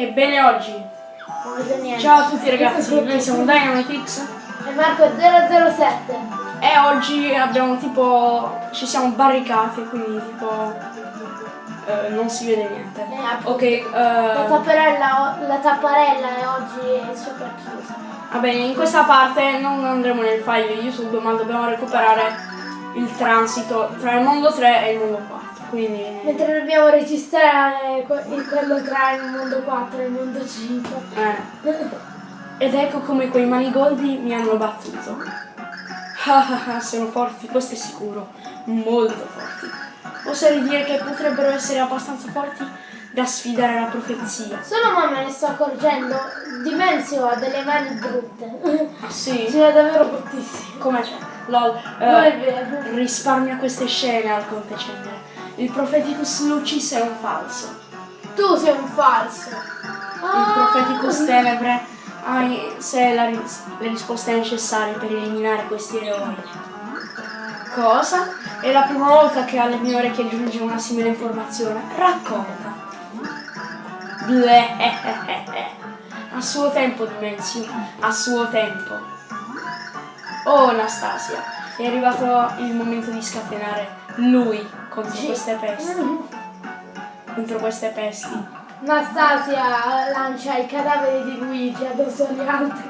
Ebbene oggi, ciao a tutti ragazzi, noi siamo Dynamitix E Marco 007. e oggi abbiamo tipo, ci siamo barricati, quindi tipo eh, non si vede niente. Eh. Ok, La eh, tapparella, la tapparella è oggi è super chiusa. va bene, in questa parte non andremo nel file YouTube, ma dobbiamo recuperare il transito tra il mondo 3 e il mondo 4. Quindi Mentre dobbiamo registrare il- quello tra il mondo 4 e il mondo 5. Eh. Ed ecco come quei manigoldi mi hanno battuto. Ah ah ah, sono forti, questo è sicuro. Molto forti. Oserei dire che potrebbero essere abbastanza forti da sfidare la profezia. Solo ma me ne sto accorgendo. Dimensio ha delle mani brutte. Ah sì? L'ha davvero bruttissime. Come c'è? Lol. Non è vero. risparmia queste scene al conte Cendere. Il Propheticus Lucis è un falso. Tu sei un falso. Il Propheticus Tenebre ha in sé la ris- le risposte necessarie per eliminare questi eroi. Cosa? È la prima volta che alle mie orecchie giunge una simile informazione. Racconta. Bleh. A suo tempo, Dimensio. A suo tempo. Oh, Anastasia. È arrivato il momento di scatenare lui contro queste pesti. Contro queste pesti. Anastasia lancia il cadavere di Luigi addosso agli altri.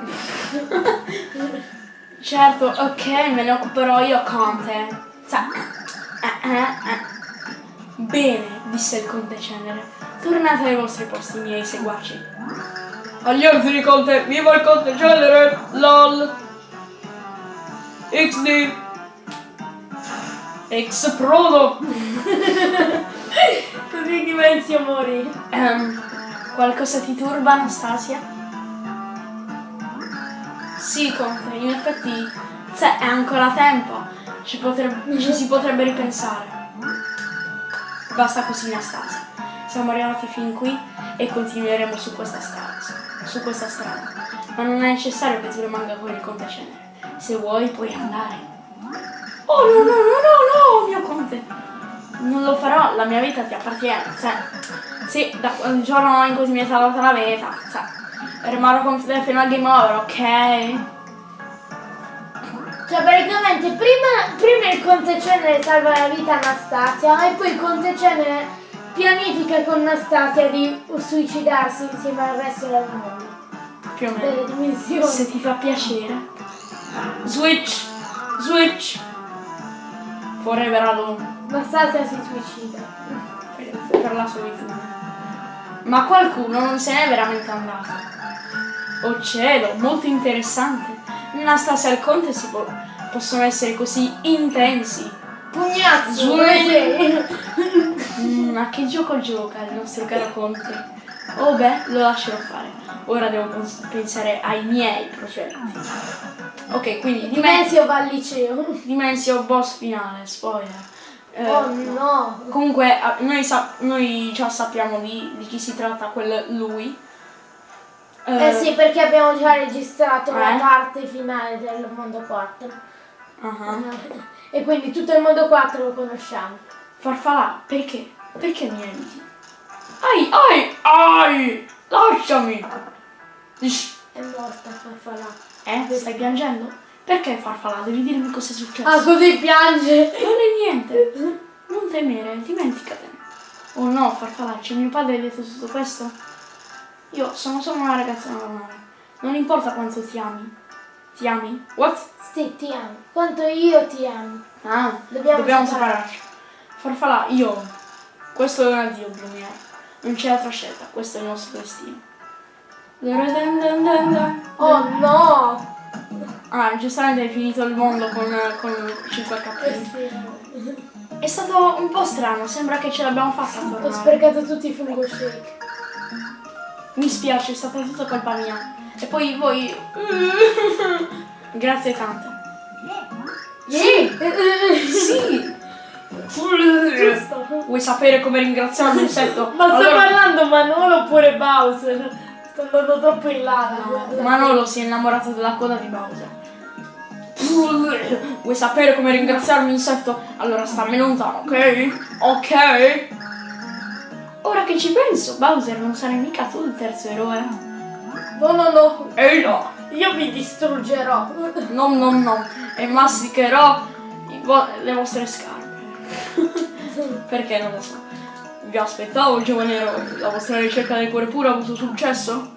Certo, ok, me ne occuperò io, Conte. Sa- eh, eh, eh. Bene, disse il conte Cenere. Tornate ai vostri posti, miei seguaci. Agli ordini, conte! Viva il conte Cenere! LOL! XD! X Prodo! Così Dimensio morì. Ehm, qualcosa ti turba, Anastasia? Sì, Conte, in effetti se è ancora tempo, ci, potrebbe- ci si potrebbe ripensare. Basta così, Anastasia. Siamo arrivati fin qui e continueremo su questa strada. Su questa strada. Ma non è necessario che tu rimanga con il Conte Cenere. Se vuoi puoi andare. Oh no no no no no, mio Conte! Non lo farò, la mia vita ti appartiene, cioè. Sì, da quel giorno in cui mi è salvata la vita, cioè. Rimarrò con te fino al game over, ok? Cioè praticamente prima, prima il conte Cenere salva la vita a Anastasia e poi il conte Cenere pianifica con Anastasia di suicidarsi insieme al resto del mondo. Più o meno. Se ti fa piacere. Switch! Switch! Forever alone. Anastasia si suicida. Per, la solitudine. Ma qualcuno non se n'è veramente andato. Oh cielo, molto interessante. Anastasia e il conte si po- possono essere così intensi. Pugnazzo! Mm, ma che gioco gioca il nostro caro conte? Oh beh, lo lascerò fare. Ora devo pens- pensare ai miei progetti. Ok, quindi Dimensio, va al liceo. Dimensio boss finale, spoiler. Eh, Oh no! Comunque, noi, noi già sappiamo di, di chi si tratta quel lui. Eh sì, perché abbiamo già registrato la Eh? parte finale del mondo 4. ah. E quindi tutto il mondo 4 lo conosciamo. Farfalla, perché? Perché mi eviti? Ai, ai, ai! Lasciami! È morta Farfalla. Eh, stai piangendo? Perché farfalla? Devi dirmi cosa è successo. Ah, così piange! Non è niente. Non temere, dimenticatene. Oh no, farfallaccio, mio padre ha detto tutto questo? Io sono solo una ragazza normale. Non importa quanto ti ami. Ti ami? What? Sì, ti amo. Quanto io ti amo. Ah, Dobbiamo dobbiamo, separarci. separarci. Farfalla, io. Questo è un addio, Brumiere. Non c'è altra scelta, questo è il nostro destino. Oh no! Ah, giustamente hai finito il mondo con, con 5 Eh sì. È stato un po' strano, sembra che ce l'abbiamo fatta a Ho sprecato tutti i fungo shake. Mi spiace, è stata tutta colpa mia. E poi voi... Grazie tante. Sì! Sì! Giusto. Vuoi sapere come ringraziare un insetto? Ma sta Allora- parlando Manolo oppure Bowser? Sto andando troppo in là. la- Manolo si è innamorato della coda di Bowser. Vuoi sapere come ringraziare un insetto? Allora stammene lontano, ok? Ok? ora che ci penso, Bowser non sarai mica tu il terzo eroe. No, no, no. Ehi no! Io vi distruggerò. No, no, no. E masticherò vo- le vostre scarpe. Perché non lo so. Vi aspettavo, giovane eroe. La vostra ricerca del cuore puro ha avuto successo?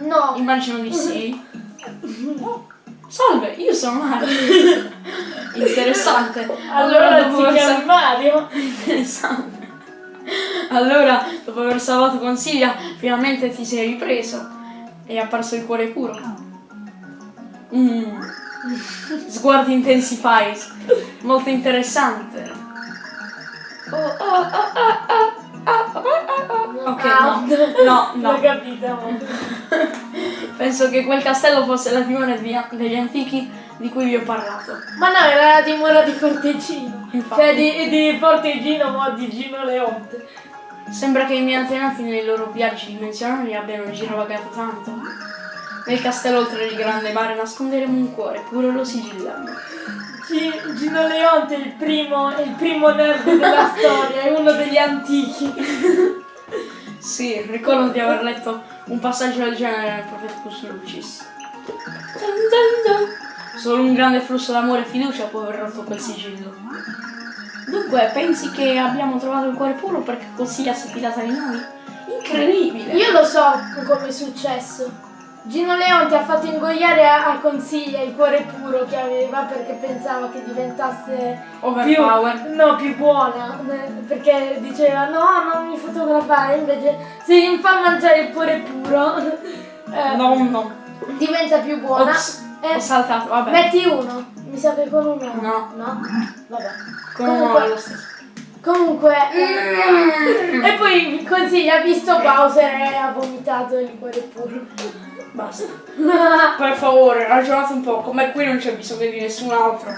No. Immagino di sì. Salve, io sono Mario. Interessante. Allora dopo ti chiami Mario? Interessante. Allora, dopo aver salvato Consiglia, finalmente ti sei ripreso. E è apparso il cuore puro. Mm. Sguardi intensi Pies. Molto interessante. Oh, oh, oh, oh, oh. Ok, no. No, L'ho no. capito. Penso che quel castello fosse la dimora di- degli antichi di cui vi ho parlato. Ma no, era la dimora di Fortegino. Infatti. Cioè di, di Fortegino, ma di Gino Leonte. Sembra che i miei antenati nei loro viaggi dimensionali abbiano girovagato tanto. Nel castello oltre il grande mare nasconderemo un cuore, pure lo sigilliamo. Gi- Gino Leonte è il primo, è il primo nerd della storia, è uno degli antichi. Sì, ricordo di aver letto un passaggio del genere nel Propheticus Lucis. Solo un grande flusso d'amore e fiducia può aver rotto quel sigillo. Dunque, pensi che abbiamo trovato il cuore puro perché Consiglia si è fidata di noi? Incredibile! Io lo so come è successo. Gino Leonte ha fatto ingoiare a, a Consiglia il cuore puro che aveva perché pensava che diventasse più, no, più buona. Perché diceva no, non mi fotografare, invece se gli fa mangiare il cuore puro eh, No, no. diventa più buona. Ops, Eh, ho saltato, vabbè. metti uno. Mi sa che con uno. No. No? Vabbè. Con uno comunque- è lo stesso. Comunque. eh, e poi Consiglia ha visto Bowser e ha vomitato il cuore puro. Basta. Per favore, ragionate un po', come qui non c'è bisogno di nessun altro.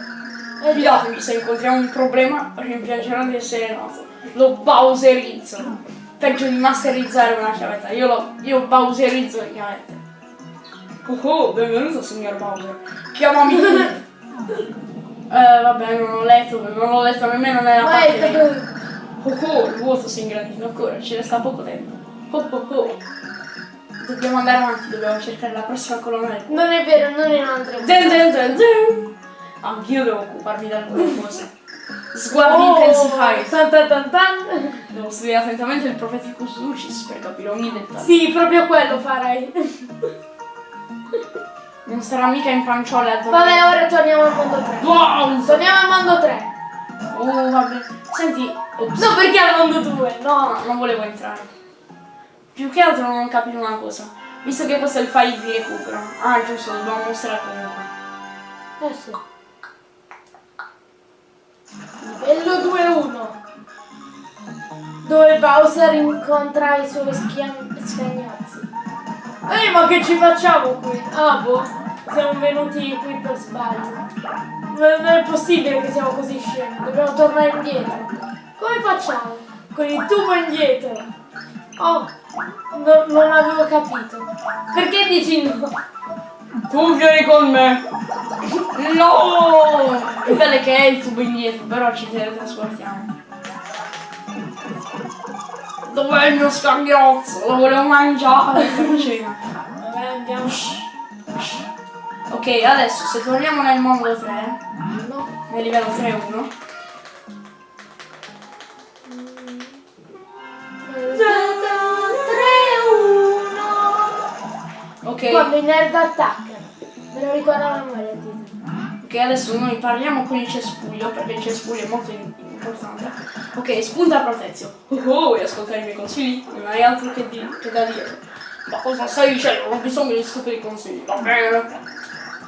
Eh, Fidatevi, se incontriamo un problema, rimpiangerò di essere nato. Lo bowserizzo. Peggio di masterizzare una chiavetta. Io lo. io bowserizzo le chiavette. Oh oh, benvenuto signor Bowser. Chiamami. eh vabbè, non ho letto, non ho letto nemmeno nella Ma parte. è Oh oh, il vuoto si è ingrandito ancora, ci resta poco tempo. Oh oh oh. Dobbiamo andare avanti, dobbiamo cercare la prossima colonna Non è vero, non è un'altra. Zin, zin, zin, zin. Anch'io devo occuparmi di alcune cose. Sguardi Oh, intensify. tan tan tan tan. Devo studiare attentamente il Propheticus Lucis per capire ogni dettaglio. Sì, proprio quello farai. Non sarà mica in panciole a dormire. Vabbè, ora torniamo al mondo 3. Wow! Torniamo al mondo 3. Oh, vabbè. Senti, ops. No, perché al mondo 2? No. No, non volevo entrare. Più che altro non ho capito una cosa. Visto che questo è il file di recupero. Ah, giusto, dobbiamo mostrare comunque. Sì. Livello 2-1. Dove Bowser incontra i suoi scagnozzi. Ehi, ma che ci facciamo qui? Ah, boh. Siamo venuti qui per sbaglio. Non è possibile che siamo così scemi. Dobbiamo tornare indietro. Come facciamo? Con il tubo indietro. Oh, no- non avevo capito. Perché dici no? Tu vieni con me! No! Il bello che è il tubo indietro, però ci teletrasportiamo. Dov'è il mio scagnozzo? Lo volevo mangiare per cena. Vabbè, andiamo. Ok, adesso se torniamo nel mondo 3, No. nel livello 3-1, ok, Quando i nerd attaccano. Me lo ricordo memoria di ok, adesso noi parliamo con il cespuglio, perché il cespuglio è molto importante. Ok, spunta protezio. Oh, oh, vuoi ascoltare i miei consigli? Non hai altro che, di- che da dire. Ma cosa stai dicendo? Non ho bisogno di stupidi consigli, va bene?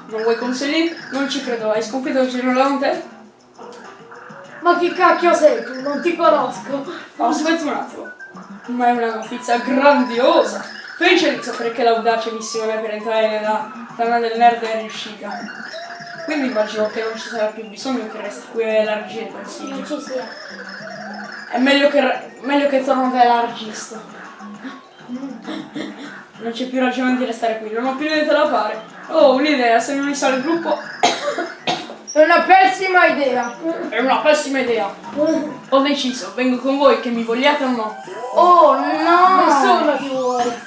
Non vuoi consigli? Non ci credo, hai sconfitto il Giro Leonte? Ma che cacchio sei tu? Non ti conosco. Aspetta un attimo. Ma è una notizia grandiosa! Felice di sapere che l'audace missione per entrare nella tana del nerd è riuscita. Quindi immagino che non ci sarà più bisogno che resti qui a elargire Non consigli. ci sia. È meglio che, meglio che torno da elargista. Non c'è più ragione di restare qui, non ho più niente da fare. Oh, un'idea, se non mi sa il gruppo... È una pessima idea. È una pessima idea. Ho deciso, vengo con voi che mi vogliate o no. Oh no! Nessuno ti vuole.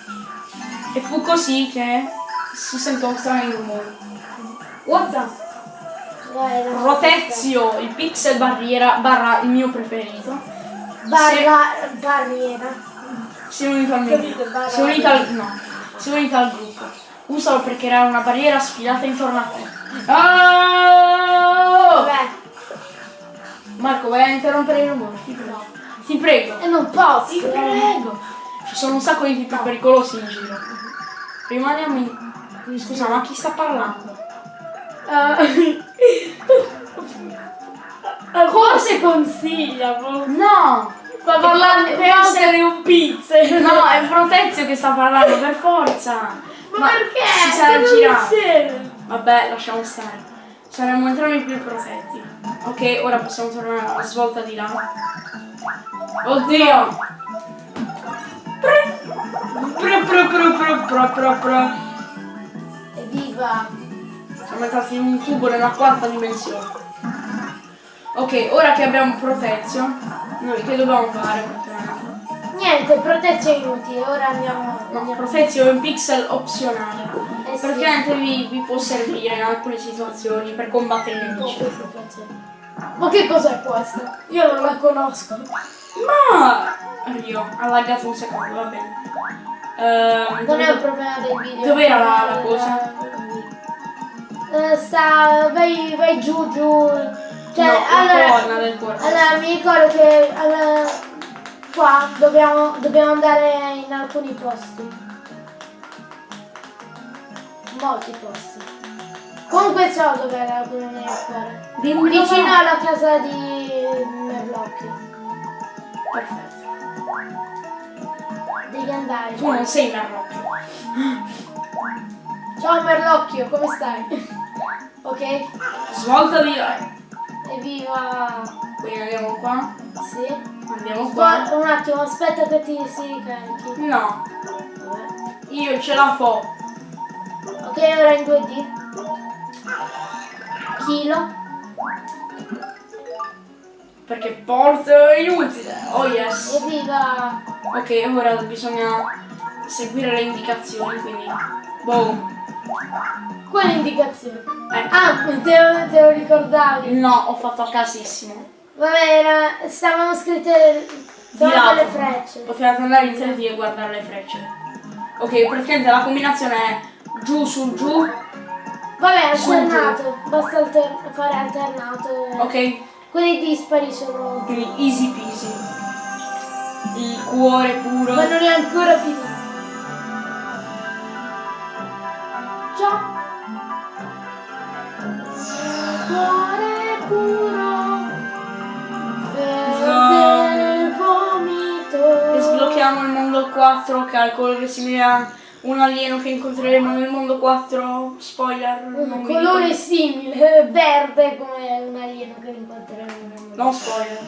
E fu così che si sentono strani rumori. What the? Dai, la- Rotezio, il pixel barriera barra il mio preferito. Barra, barriera. Si è unito al mio Capito, barra- Si è unito al. no. Si è unito al gruppo. Usalo per creare una barriera sfilata intorno a te. Oh! Marco, vai a interrompere i rumori, ti prego. Ti prego. e non posso. Ti prego. Ci sono un sacco di tipi pericolosi in giro. Rimaniamo in. Scusa, ma chi sta parlando? Forse consiglia, boh. No! Sta parlando di essere un pizze. No, è Protezio che sta parlando, per forza! Ma, perché? Si sarà girato. Vabbè, lasciamo stare. Saremmo entrambi più protetti. Ok, ora possiamo tornare alla svolta di là. Oddio! Pro, pro, pro, pro, pro, pro, pro. Evviva! Siamo entrati in un tubo nella quarta dimensione. Ok, ora che abbiamo Protezio, noi che dobbiamo fare? Niente, protezione inutile, ora andiamo. No, andiamo. Protezio è un pixel opzionale. Eh sì. Praticamente vi, vi può servire in alcune situazioni per combattere i nemici. Ma che cos'è questa? Io non la conosco. Ma Rio, ha laggato un secondo, va bene. Ehm, Non è un dove- problema del video. Dov'era la- è la cosa? Eh, sta. vai, vai giù giù. Cioè, no, allora. Allora mi ricordo che allora, qua dobbiamo, dobbiamo andare in alcuni posti. Molti posti. Comunque so dove era colonna del cuore. Dimmi Vicino alla casa di Merlocchio. Perfetto. Devi andare. Tu non sei Merlocchio. Ciao Merlocchio, come stai? ok? Svolta di là. Evviva! Quindi andiamo qua. Sì. Andiamo qua. Qua, un attimo, aspetta che ti si ricarichi. No, Vabbè. io ce la fo. Ok, ora in 2D. Chilo. Perché porto inutile. Oh yes. Evviva! Ok, ora bisogna seguire le indicazioni, quindi. Boom. Quale indicazione? Ecco. Ah, te lo, te lo ricordavi? No, ho fatto a casissimo. Vabbè, era, stavano scritte lato. delle frecce. Potevate andare in 3D e guardare le frecce. Ok, praticamente la combinazione è giù su giù. Vabbè, alternato. Basta alter- fare alternato. Ok, Quelli dispari sono... quindi easy peasy. Il cuore puro. Ma non è ancora finito. Il mondo 4, calcolo che simile a un alieno che incontreremo nel mondo 4. Spoiler. non Un vi colore dico. simile, verde come un alieno che incontreremo nel mondo. No spoiler.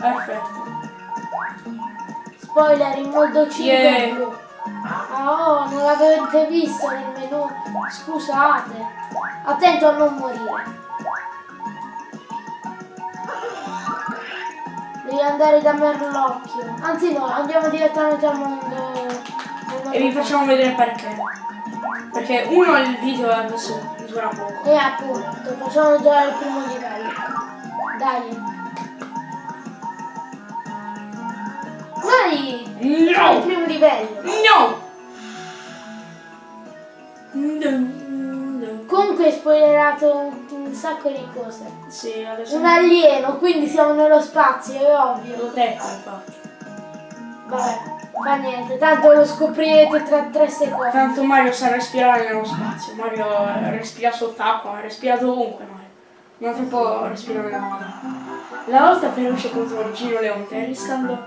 Perfetto. Spoiler in modo 5 Yeah. Ah, oh, non l'avete visto nel menu. Scusate. Attento a non morire. Andare da Merlocchio. Anzi no, andiamo direttamente al mondo. al mondo E vi facciamo vedere perché. Perché uno il video adesso dura poco. E appunto, facciamo già il primo livello. Dai. Dai! Facciamo il No! primo livello. No! No, no. Comunque hai spoilerato sacco di cose. Sì, adesso Un alieno, quindi siamo nello spazio, è ovvio. l'ho detto infatti. Vabbè, fa niente, tanto lo scoprirete tra tre secondi. Tanto Mario sa respirare nello spazio. Mario respira sott'acqua, respira dovunque Mario. Non si può respirare nella mano. La lotta feroce contro Gino Leonte riscaldo,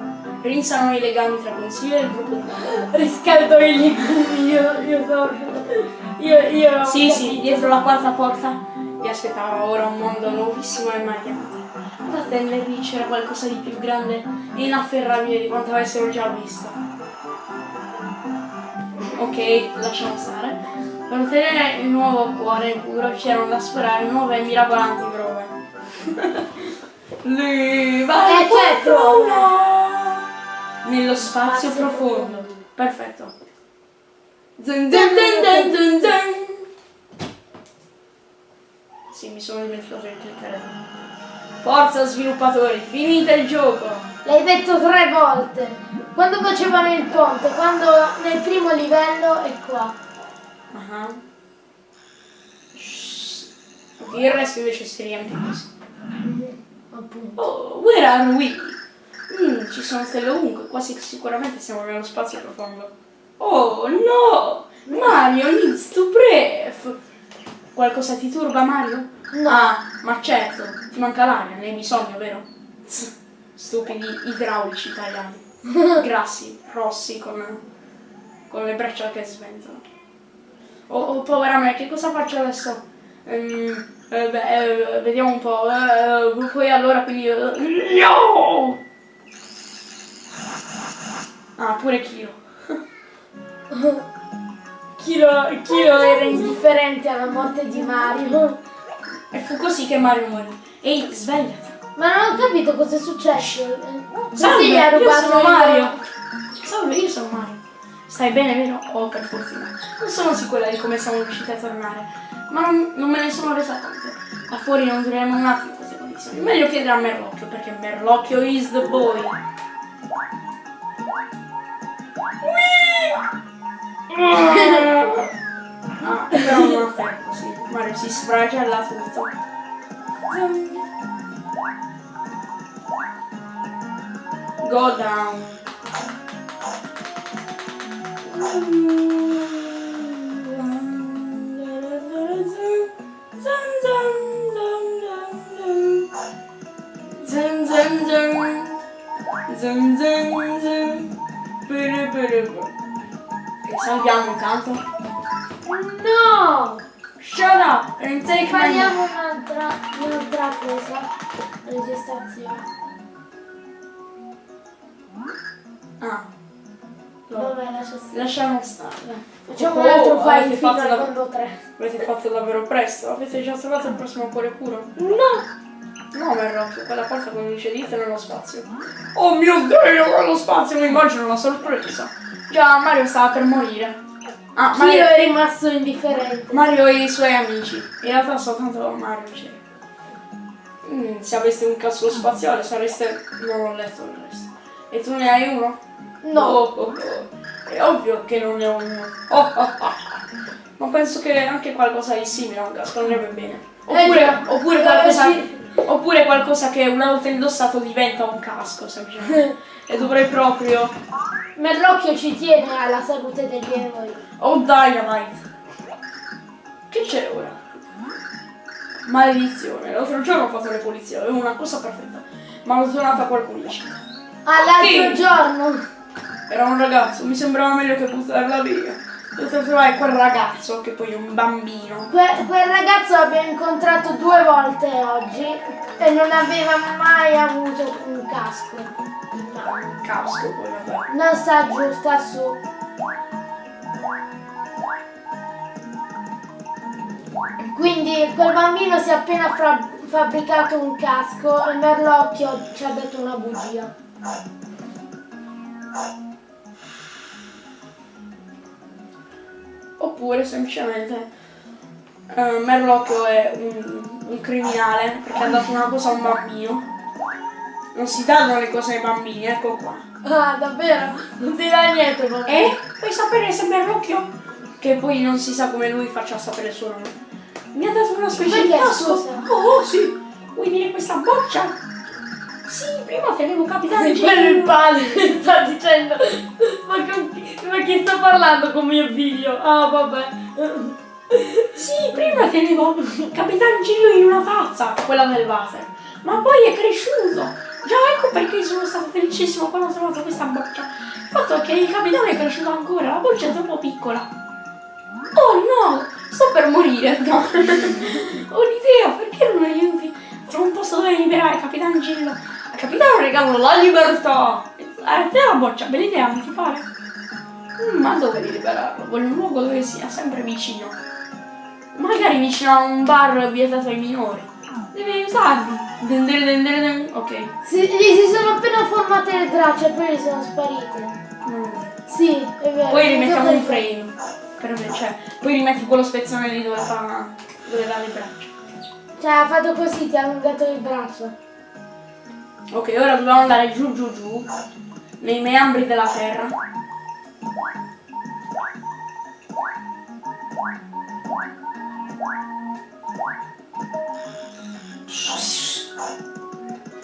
rinsano i legami tra consiglio e il gruppo. Riscaldo i legumi, io, io so. Io, io. Sì, sì, dietro la quarta porta aspettava ora un mondo nuovissimo e marchiante. Ad attendervi c'era qualcosa di più grande e inafferrabile di quanto avessero già visto. ok, lasciamo stare. Per ottenere il nuovo cuore puro c'erano da sperare nuove e mirabolanti prove. Leva Eh, certo. Nello spazio Spazio profondo. profondo. Perfetto. Zun, zun, zun. Sì, mi sono dimenticato di cliccare. Forza sviluppatori, finite il gioco! L'hai detto tre volte. Quando facevano il ponte, quando nel primo livello e qua. Ah. Shh. Ok, il resto invece si riempie così. Appunto. Oh, where are we? Mm, ci sono stelle ovunque, quasi sicuramente siamo nello spazio profondo. Oh no! Mario needs to breath! Qualcosa ti turba Mario? No. Ah, ma certo, ti manca l'aria, ne hai bisogno, vero? Stupidi idraulici italiani. Grassi, rossi, con, con le braccia che sventano. Oh, oh, povera me, che cosa faccio adesso? Ehm, eh, beh, eh, vediamo un po'. eh, poi allora quindi. eh, no! Ah, pure Kiro. Kilo, Kilo era indifferente alla morte di Mario. E fu così che Mario morì. Ehi, svegliati. Ma non ho capito cosa è successo. Salve, Sì, ha io rubato sono il- Mario. Salve, io sono Mario. Stai bene, vero? Oh, per fortuna. Non sono sicura di come siamo riusciti a tornare, ma non, non me ne sono resa conto. Da fuori non dureremo un attimo in queste condizioni. Meglio chiedere a Merlocchio, perché Merlocchio is the boy. Ah, però non fermo così. Mario si sfragella tutto. Go down. Zun zun zun. Zun zun zun. Ok, salviamo intanto. No! Shut up and take Facciamo un'altra, un'altra cosa. Registrazione. Ah. No. Vabbè, lascia. Lasciamo stare. Facciamo Oh, un altro file fino fatto, al mondo 3. avete fatto davvero presto. Avete già trovato il prossimo cuore puro? No! No, Merlocchio, quella porta come dice dite nello spazio. Oh mio dio, nello spazio mi immagino una sorpresa. Già, Mario stava per morire. Ah, Mario, è rimasto indifferente. Mario e i suoi amici. In realtà soltanto Mario c'era. Mm, se aveste un casco spaziale sareste... Non ho letto il resto. E tu ne hai uno? No. Oh, oh, oh. È ovvio che non ne ho uno. Oh, oh, oh. Ma penso che anche qualcosa di simile a un casco andrebbe bene. Oppure, Eh oppure, Eh, qualcosa, sì. Oppure qualcosa che una volta indossato diventa un casco, semplicemente. e dovrei proprio... Merlocchio ci tiene alla salute degli eroi. Oh Dynamite! Che c'è ora? Maledizione, l'altro giorno ho fatto le pulizie, avevo una cosa perfetta. Ma l'ho tornata qualcuno in città. Ah, l'altro Sì. giorno. Era un ragazzo, mi sembrava meglio che buttarla via. Devo trovare quel ragazzo, che poi è un bambino. Que- quel ragazzo l'abbiamo incontrato due volte oggi e non aveva mai avuto un casco. in mano. Casco poi, vabbè. Non sta giù, sta su. Quindi quel bambino si è appena fabbricato un casco e Merlocchio ci ha detto una bugia. Oppure semplicemente eh, Merlocchio è un, un criminale perché ha dato una cosa a un bambino. Non si danno le cose ai bambini, ecco qua. Ah, davvero? Non ti dà niente, bambino. E puoi sapere se Merlocchio, che poi non si sa come lui faccia a sapere il suo nome, mi ha dato una specie di casco. scusa? Oh, sì. Vuoi dire questa boccia? Sì, prima tenevo capitano Quello il padre sta dicendo ma, con chi, ma chi sta parlando con mio figlio? Ah vabbè Sì, prima tenevo Capitan Gillo in una tazza, quella del water. Ma poi è cresciuto. Già ecco perché sono stato felicissimo quando ho trovato questa boccia. Il fatto è che il capitano è cresciuto ancora, la boccia è troppo piccola. Oh no, sto per morire. No. Ho un'idea, perché non aiuti? Trovo un posto dove liberare Capitan Gillo. Capitano regalo la libertà. A te la boccia, bella idea, non ti pare? Mm, Ma dove devi liberarlo? Vuole un luogo dove sia sempre vicino. Magari vicino a un bar vietato ai minori. Devi usarli. Den den den. Ok. Si, gli si sono appena formate le braccia e poi gli sono sparite. Mm. Sì, è vero. Poi mi rimettiamo un di- frame. Per me, cioè, poi rimetti quello spezzone lì dove fa. dove dà le braccia. Cioè, ha fatto così, ti ha allungato le braccia. Ok, ora dobbiamo andare giù giù giù. Nei meandri della terra.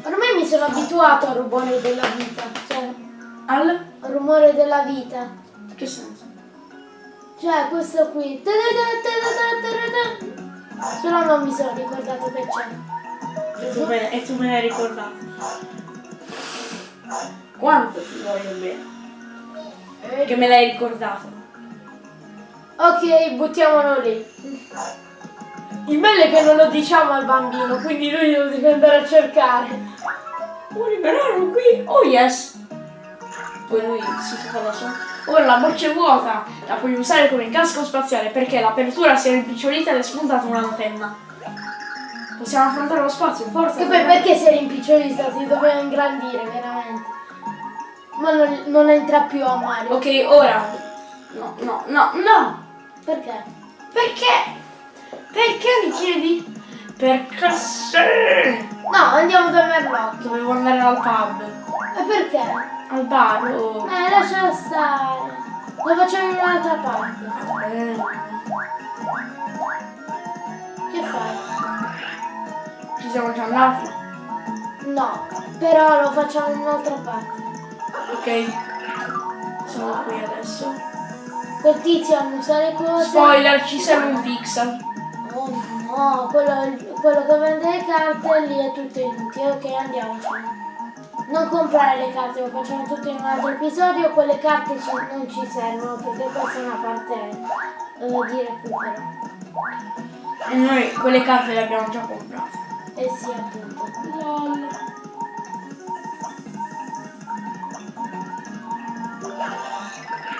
Ormai mi sono abituato al rumore della vita. Cioè, Al. al rumore della vita. Che senso? Cioè, questo qui. Solo non mi sono ricordato che c'è. E tu me, e tu me l'hai ricordato. Quanto ti voglio bene. Che me l'hai ricordato. Ok, buttiamolo lì. Il bello è che non lo diciamo al bambino, quindi lui lo deve andare a cercare. Vuoi liberarlo qui? Oh yes! Poi lui si fa da solo. Ora la borsa è vuota, la puoi usare come casco spaziale perché l'apertura si è rimpicciolita ed è spuntata una antenna. Possiamo affrontare lo spazio, forza! E poi perché si è rimpicciolita? Si doveva ingrandire, veramente. Ma non, non entra più a Mario. Ok, ora. No, no, no, no! Perché? Perché? Perché mi chiedi? Perché sì! No, andiamo da Merlot. Dovevo andare al pub. E perché? Al bar o... Eh, lasciala stare. Lo facciamo in un'altra parte. Eh, Che fai? Ci siamo già andati. No, però lo facciamo in un'altra parte. Ok. Sono qui adesso. Col tizio annusa le cose. Spoiler, ci serve un pixel. Oh no, quello, quello che vende le carte lì è tutto inutile. Ok, andiamocene. Non comprare le carte, lo facciamo tutto in un altro episodio. Quelle carte ci- non ci servono perché questa è una parte eh, di recupero. E noi quelle carte le abbiamo già comprate. Eh sì, appunto. Lol.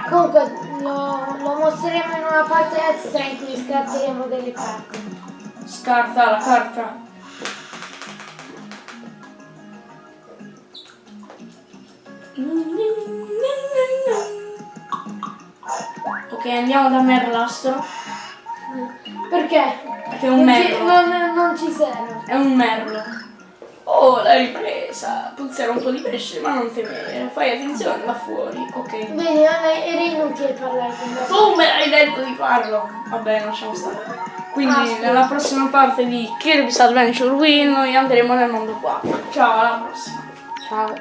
Comunque lo, lo mostreremo in una parte extra in cui scatteremo delle carte. Scarta la carta. Ok, andiamo da Merlastro. Perché? Che è un merlo. Non, ci serve. È un merlo. Oh, l'hai ripresa. Puzzerà un po' di pesce, ma non temere. Fai attenzione là fuori. Ok. Vedi, era inutile parlare con me. Tu me l'hai detto di farlo. Vabbè, lasciamo stare. Quindi Ah, nella prossima parte di Kirby's Adventure Wii noi andremo nel mondo 4. Ciao, alla prossima. Ciao.